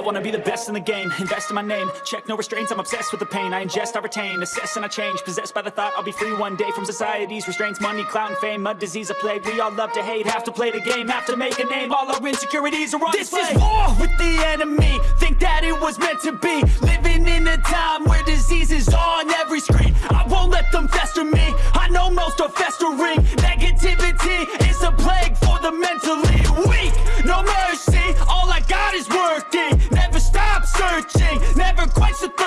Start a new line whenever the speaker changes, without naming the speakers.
wanna be the best in the game, invest in my name. Check no restraints, I'm obsessed with the pain. I ingest, I retain, assess and I change. Possessed by the thought I'll be free one day From society's restraints, money, clout and fame A disease, a plague, we all love to hate Have to play the game, have to make a name. All our insecurities are on
This
display.
is war with the enemy. Think that it was meant to be. Living in a time where disease is on every screen. I won't let them fester me. I know most are festering. Negativity is a plague for the mentally weak searching, never quite so.